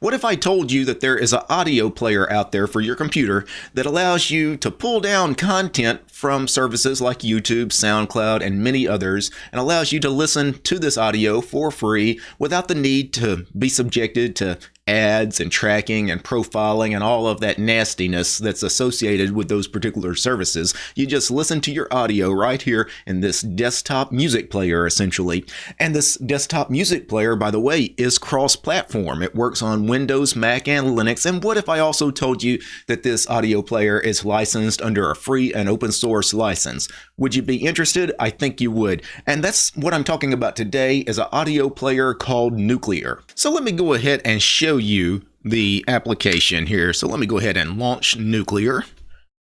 What if I told you that there is an audio player out there for your computer that allows you to pull down content from services like YouTube, SoundCloud, and many others, and allows you to listen to this audio for free without the need to be subjected to ads and tracking and profiling and all of that nastiness that's associated with those particular services. You just listen to your audio right here in this desktop music player, essentially. And this desktop music player, by the way, is cross platform. It works on Windows, Mac, and Linux. And what if I also told you that this audio player is licensed under a free and open source license? Would you be interested? I think you would. And that's what I'm talking about today is an audio player called Nuclear. So let me go ahead and show you the application here. So let me go ahead and launch Nuclear.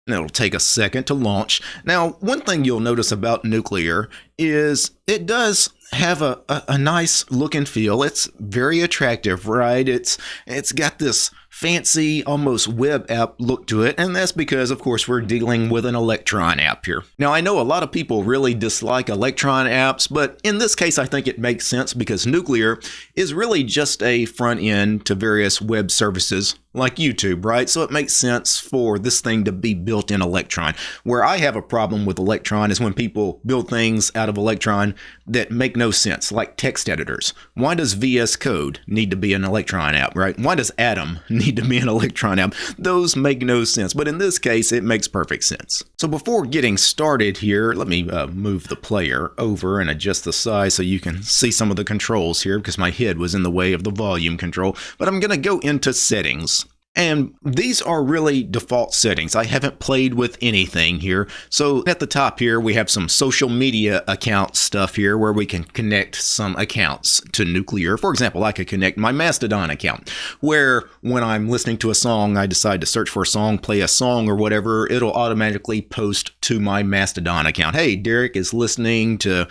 And it'll take a second to launch. Now, one thing you'll notice about Nuclear is it does have a, a, a, nice look and feel. It's very attractive, right? It's it's got this fancy, almost web app look to it, and that's because, of course, we're dealing with an Electron app here. Now, I know a lot of people really dislike Electron apps, but in this case, I think it makes sense because Nuclear is really just a front end to various web services like YouTube, right? So it makes sense for this thing to be built in Electron. Where I have a problem with Electron is when people build things out of Electron that make no sense, like text editors. Why does VS Code need to be an Electron app, right? Why does Atom need to be an Electron app? Those make no sense, but in this case, it makes perfect sense. So before getting started here, let me uh, move the player over and adjust the size so you can see some of the controls here because my head was in the way of the volume control. But I'm going to go into settings. And these are really default settings. I haven't played with anything here. So at the top here, we have some social media account stuff here where we can connect some accounts to Nuclear. For example, I could connect my Mastodon account where when I'm listening to a song, I decide to search for a song, play a song or whatever, it'll automatically post to my Mastodon account. Hey, Derek is listening to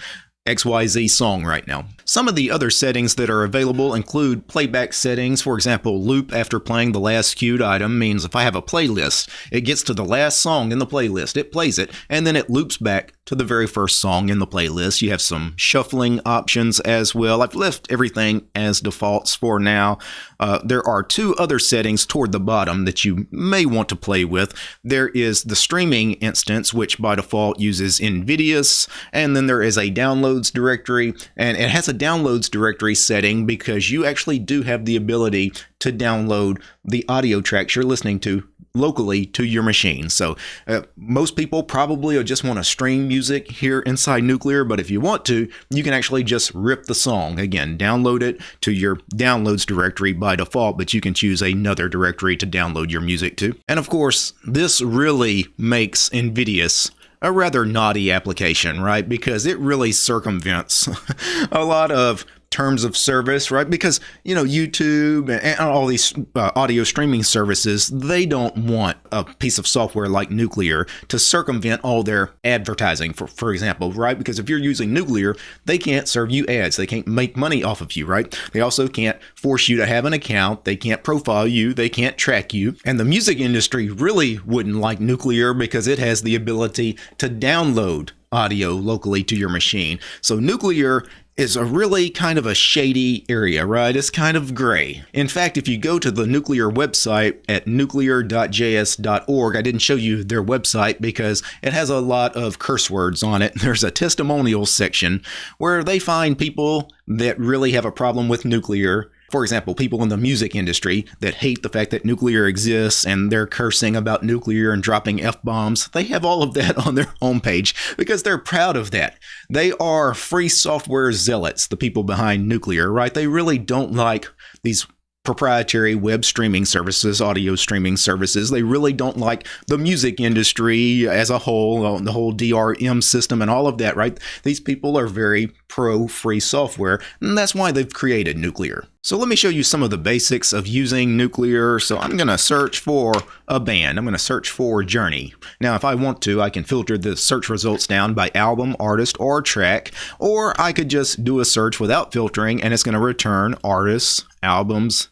XYZ song right now. Some of the other settings that are available include playback settings. For example, loop after playing the last queued item means if I have a playlist, it gets to the last song in the playlist, it plays it, and then it loops back to the very first song in the playlist. You have some shuffling options as well. I've left everything as defaults for now. Uh, there are two other settings toward the bottom that you may want to play with. There is the streaming instance, which by default uses Invidious, and then there is a downloads directory, and it has a downloads directory setting because you actually do have the ability to download the audio tracks you're listening to locally to your machine. So uh, most people probably just want to stream music here inside Nuclear, but if you want to, you can actually just rip the song. Again, download it to your downloads directory by default, but you can choose another directory to download your music to. And of course, this really makes Invidious a rather naughty application, right? Because it really circumvents a lot of terms of service, right? Because, you know, YouTube and all these uh, audio streaming services, they don't want a piece of software like Nuclear to circumvent all their advertising, for, for example, right? Because if you're using Nuclear, they can't serve you ads. They can't make money off of you, right? They also can't force you to have an account. They can't profile you. They can't track you. And the music industry really wouldn't like Nuclear because it has the ability to download audio locally to your machine. So Nuclear is a really kind of a shady area, right? It's kind of gray. In fact, if you go to the nuclear website at nuclear.js.org, I didn't show you their website because it has a lot of curse words on it. There's a testimonials section where they find people that really have a problem with nuclear for example, people in the music industry that hate the fact that nuclear exists and they're cursing about nuclear and dropping F bombs, they have all of that on their homepage because they're proud of that. They are free software zealots, the people behind nuclear, right? They really don't like these proprietary web streaming services, audio streaming services. They really don't like the music industry as a whole, uh, the whole DRM system and all of that, right? These people are very pro free software, and that's why they've created Nuclear. So let me show you some of the basics of using Nuclear. So I'm going to search for a band. I'm going to search for Journey. Now, if I want to, I can filter the search results down by album, artist, or track, or I could just do a search without filtering, and it's going to return artists, albums,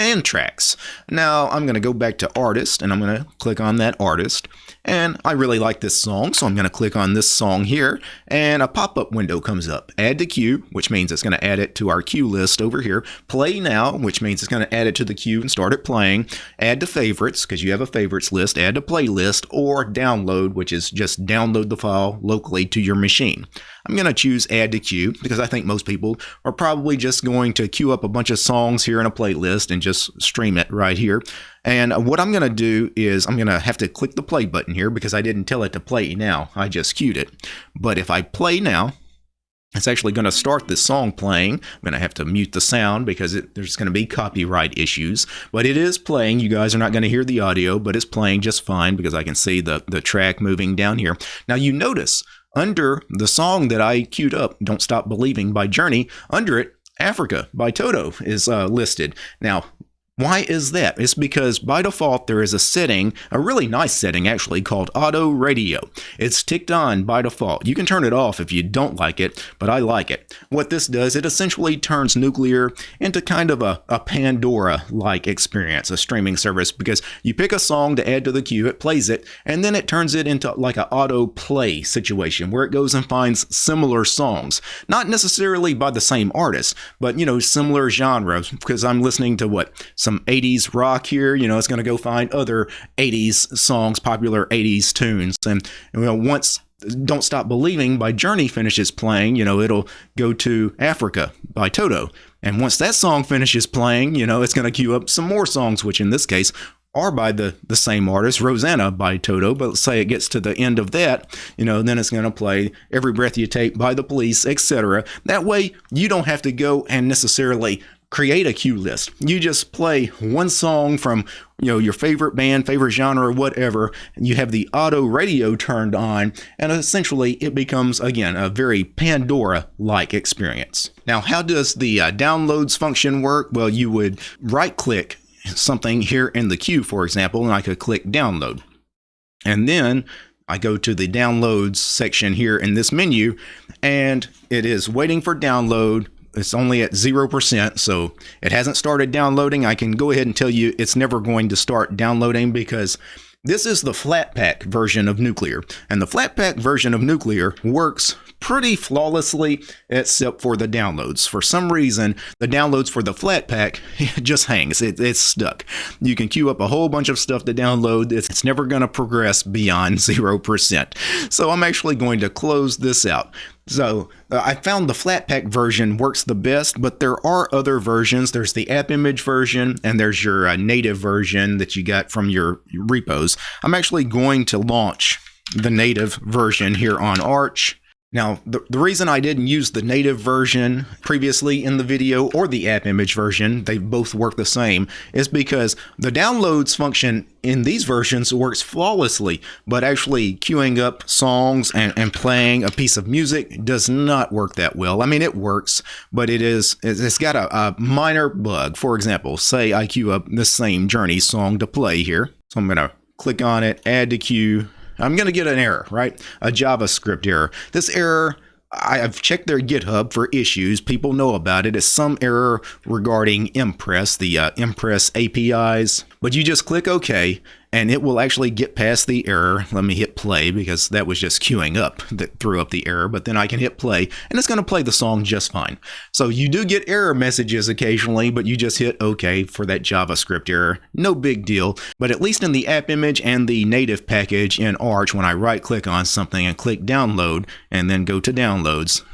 and tracks. Now I'm going to go back to artist and I'm going to click on that artist. And I really like this song, so I'm going to click on this song here, and a pop-up window comes up. Add to queue, which means it's going to add it to our queue list over here. Play now, which means it's going to add it to the queue and start it playing. Add to favorites, because you have a favorites list. Add to playlist, or download, which is just download the file locally to your machine. I'm going to choose add to queue because I think most people are probably just going to queue up a bunch of songs here in a playlist and just stream it right here. And what I'm going to do is I'm going to have to click the play button here because I didn't tell it to play now. I just queued it. But if I play now, it's actually going to start this song playing. I'm going to have to mute the sound because it, there's going to be copyright issues. But it is playing. You guys are not going to hear the audio, but it's playing just fine because I can see the, the track moving down here. Now you notice under the song that I queued up, Don't Stop Believing by Journey, under it, Africa by Toto is uh, listed. Now, why is that? It's because by default there is a setting, a really nice setting actually, called Auto Radio. It's ticked on by default. You can turn it off if you don't like it, but I like it. What this does, it essentially turns Nuclear into kind of a, a Pandora-like experience, a streaming service, because you pick a song to add to the queue, it plays it, and then it turns it into like an auto play situation where it goes and finds similar songs. Not necessarily by the same artist, but you know, similar genres, because I'm listening to what? Some some 80s rock here, you know, it's going to go find other 80s songs, popular 80s tunes. And, you know, once Don't Stop Believing by Journey finishes playing, you know, it'll go to Africa by Toto. And once that song finishes playing, you know, it's going to queue up some more songs, which in this case are by the, the same artist, Rosanna by Toto. But let's say it gets to the end of that, you know, then it's going to play Every Breath You Take by the Police, etc. That way, you don't have to go and necessarily create a queue list. You just play one song from you know your favorite band, favorite genre, or whatever. And you have the auto radio turned on, and essentially it becomes again a very Pandora-like experience. Now, how does the uh, downloads function work? Well, you would right-click something here in the queue, for example, and I could click download, and then I go to the downloads section here in this menu and it is waiting for download it's only at 0%, so it hasn't started downloading. I can go ahead and tell you it's never going to start downloading because this is the Flatpak version of Nuclear, and the Flatpak version of Nuclear works pretty flawlessly except for the downloads. For some reason, the downloads for the Flatpak just hangs. It, it's stuck. You can queue up a whole bunch of stuff to download. It's, it's never going to progress beyond 0%. So I'm actually going to close this out. So uh, I found the Flatpak version works the best, but there are other versions. There's the app image version, and there's your uh, native version that you got from your repos. I'm actually going to launch the native version here on Arch. Now, the, the reason I didn't use the native version previously in the video or the app image version, they both work the same, is because the downloads function in these versions works flawlessly, but actually queuing up songs and, and playing a piece of music does not work that well. I mean, it works, but it is, it's got a, a minor bug. For example, say I queue up the same Journey song to play here. So I'm going to click on it, add to queue, I'm going to get an error, right? A JavaScript error. This error, I've checked their GitHub for issues. People know about it. It's some error regarding Impress, the uh, Impress APIs. But you just click OK, and it will actually get past the error. Let me hit play because that was just queuing up that threw up the error, but then I can hit play and it's going to play the song just fine. So you do get error messages occasionally, but you just hit OK for that JavaScript error. No big deal, but at least in the app image and the native package in Arch, when I right click on something and click download and then go to downloads,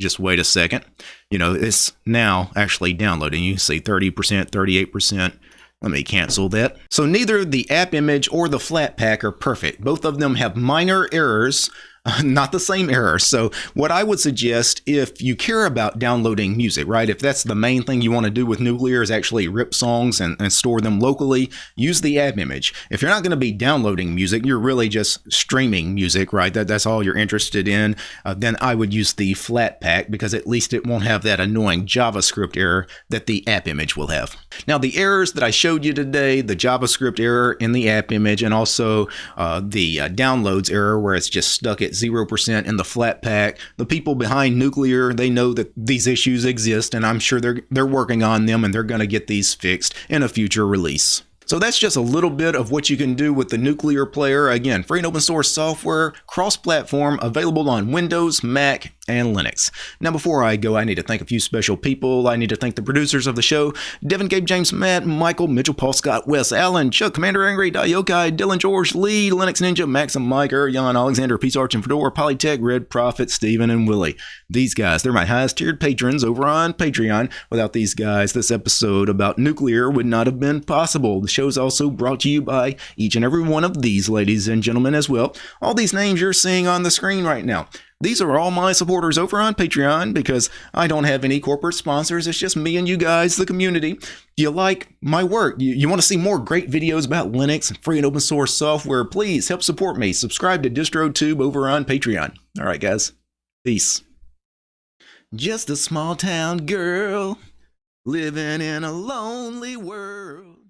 just wait a second. You know, it's now actually downloading. You see 30%, 38%, let me cancel that. So neither the app image or the Flatpak are perfect. Both of them have minor errors not the same error. So what I would suggest if you care about downloading music, right? If that's the main thing you want to do with Nuclear is actually rip songs and, and store them locally, use the app image. If you're not going to be downloading music, you're really just streaming music, right? That, that's all you're interested in. Uh, then I would use the Flatpak because at least it won't have that annoying JavaScript error that the app image will have. Now the errors that I showed you today, the JavaScript error in the app image and also uh, the uh, downloads error where it's just stuck at 0% in the Flatpak. The people behind nuclear, they know that these issues exist and I'm sure they're they're working on them and they're going to get these fixed in a future release. So that's just a little bit of what you can do with the Nuclear Player. Again, free and open source software, cross-platform, available on Windows, Mac, and Linux. Now, before I go, I need to thank a few special people. I need to thank the producers of the show, Devin, Gabe, James, Matt, Michael, Mitchell, Paul, Scott, Wes, Allen, Chuck, Commander Angry, Dayokai, Dylan, George, Lee, Linux Ninja, Maxim, Mike, Jan, Alexander, Peace Arch, and Fedora, Polytech, Red Prophet, Steven, and Willie. These guys, they're my highest tiered patrons over on Patreon. Without these guys, this episode about nuclear would not have been possible. The show's also brought to you by each and every one of these ladies and gentlemen as well. All these names you're seeing on the screen right now. These are all my supporters over on Patreon because I don't have any corporate sponsors. It's just me and you guys, the community. You like my work. You, you want to see more great videos about Linux and free and open source software. Please help support me. Subscribe to DistroTube over on Patreon. All right, guys. Peace. Just a small town girl living in a lonely world.